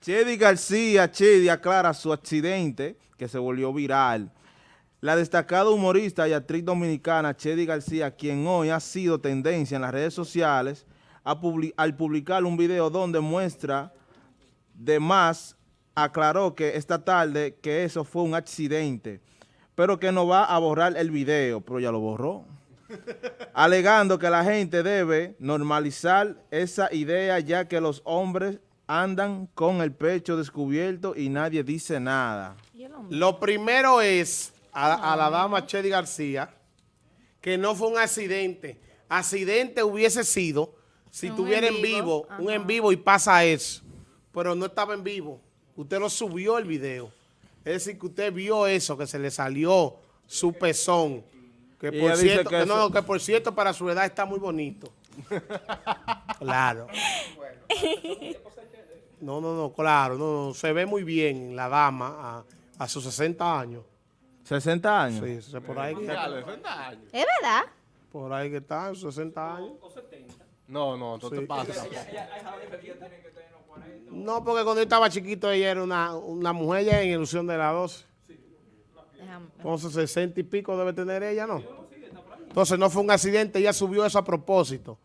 Chedi García, Chedi aclara su accidente que se volvió viral. La destacada humorista y actriz dominicana Chedi García, quien hoy ha sido tendencia en las redes sociales, al publicar un video donde muestra de más, aclaró que esta tarde que eso fue un accidente, pero que no va a borrar el video, pero ya lo borró. alegando que la gente debe normalizar esa idea ya que los hombres andan con el pecho descubierto y nadie dice nada. Lo primero es a, la dama Chedi García que no fue un accidente. Accidente hubiese sido si estuviera en vivo, un en vivo y pasa eso. Pero no estaba en vivo. Usted lo subió el video. Es decir, que usted vio eso, que se le salió su pezón. Que por, cierto, no, que por cierto, para su edad está muy bonito. claro. No, no, no, claro, no, se ve muy bien la dama a, sus 60 años. ¿60 años? Sí, por ahí. Que, ¿Es verdad? Por ahí que está, 60 años. O 70. No, no, no te pasa. No, porque cuando yo estaba chiquito ella era una, una mujer ya en ilusión de la 12. Entonces 60 y pico debe tener ella, ¿no? Entonces no fue un accidente, ella subió eso a propósito.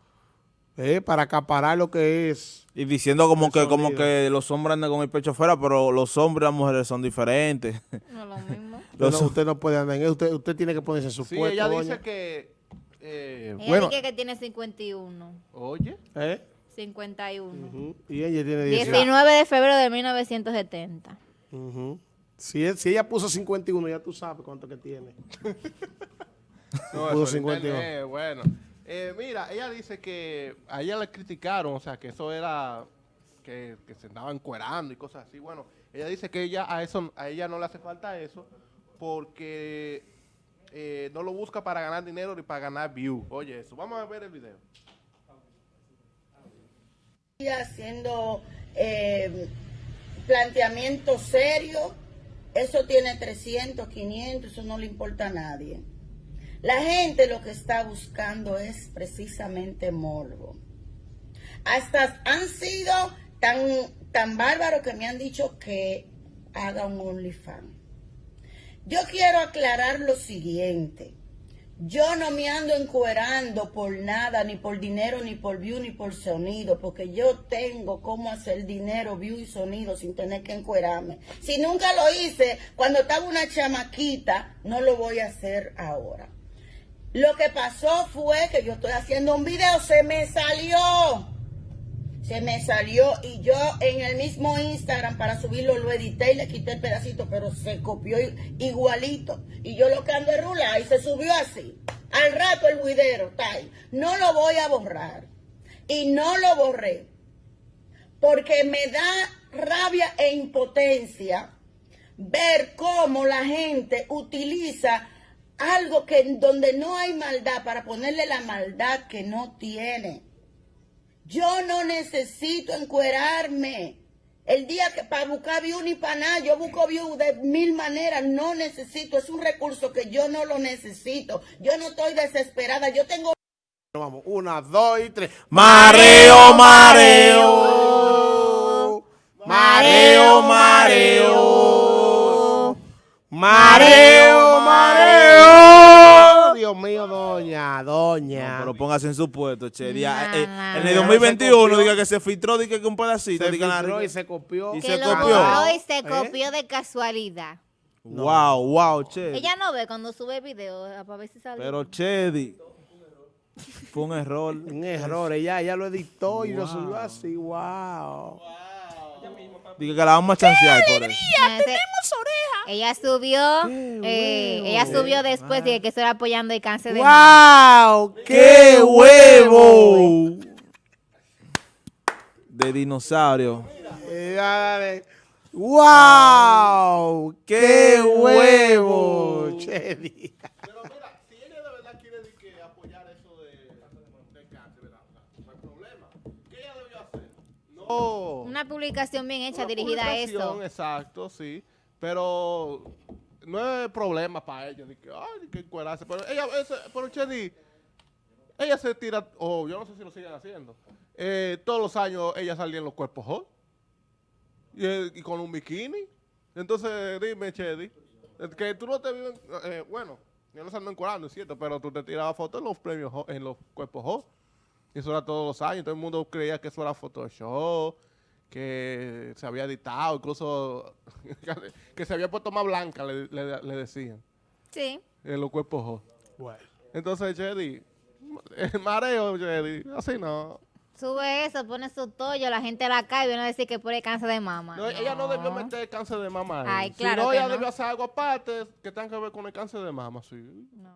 ¿Eh? Para acaparar lo que es. Y diciendo como que como que los hombres andan con el pecho afuera, pero los hombres y las mujeres son diferentes. No lo mismo. usted no puede andar en eso, usted, usted tiene que ponerse su sí, ella dice que... Eh, ella bueno, dice que tiene 51. Oye. ¿Eh? 51. Y ella tiene 19 de febrero de 1970. si, si, ella puso 51, ya tú sabes cuánto que tiene. no, puso 51. bueno. Eh, mira, ella dice que a ella le criticaron, o sea, que eso era que, se andaban encuerando y cosas así. Bueno, ella dice que ella a eso a ella no le hace falta eso porque eh, no lo busca para ganar dinero ni para ganar view. Oye, eso. Vamos a ver el video. Haciendo eh, planteamientos serios, eso tiene 300, 500, eso no le importa a nadie. La gente lo que está buscando es precisamente morbo. Hasta han sido tan, tan bárbaros que me han dicho que haga un OnlyFans. Yo quiero aclarar lo siguiente. Yo no me ando encuerando por nada, ni por dinero, ni por view, ni por sonido, porque yo tengo cómo hacer dinero, view y sonido sin tener que encuerarme. Si nunca lo hice cuando estaba una chamaquita, no lo voy a hacer ahora. Lo que pasó fue que yo estoy haciendo un video, se me salió. Se me salió y yo en el mismo Instagram para subirlo lo edité y le quité el pedacito, pero se copió igualito. Y yo lo que ando es y se subió así. Al rato el video ahí. No lo voy a borrar. Y no lo borré. Porque me da rabia e impotencia ver cómo la gente utiliza algo que donde no hay maldad para ponerle la maldad que no tiene. Yo no necesito encuerarme. El día que para buscar view ni para nada, yo busco view de mil maneras, no necesito, es un recurso que yo no lo necesito. Yo no estoy desesperada, yo tengo... Vamos, una, dos y tres. Mareo, mareo. Mareo, mareo. Mareo, mareo. Dios mío, doña, doña. pero póngase en su puesto, che. Eh, en el 2021 diga que se filtró, diga que un pedacito. Se filtró y se copió. Y se copió. y se ¿Eh? copió de casualidad. Wow, wow, Chedi. Ella no ve cuando sube video para ver si sale. Pero Chedi, fue un error. un error, ella, ella lo editó y lo subió así, wow. Diga que la vamos a chancear por eso. ¡Tenemos oreja! Ella subió, eh, ella subió después de que estuviera apoyando el cáncer de ¡Wow! ¡Qué huevo! De dinosaurio. ¡Wow! ¡Qué huevo! Chedi. Una publicación bien hecha, dirigida a eso. Exacto, sí. Pero no es problema para ellos. que, ay, que encuerarse. Pero ella, ese, pero Chedi, ella se tira, o yo no sé si lo siguen haciendo. Eh, todos los años ella salía en los cuerpos hot. Y, y con un bikini. Entonces, dime, Chedi, que tú no te vives, eh, bueno, yo no salgo encuadrando, es cierto, pero tú te tirabas fotos en los premios, en los cuerpos Ho. Y eso era todos los años. Todo el mundo creía que eso era Photoshop, que se había editado, incluso que se había puesto más blanca, le, le- le decían, Sí. en los cuerpos. Bueno. Entonces, Chedi, el mareo, Chedi, así no. Sube eso, pone su tollo, la gente la cae y viene a decir que pone cáncer de mama. No, Ella no debió meter cáncer de mama ahí. Ay, claro Si no, que ella no. debió hacer algo aparte que tenga que ver con el cáncer de mama, sí. No.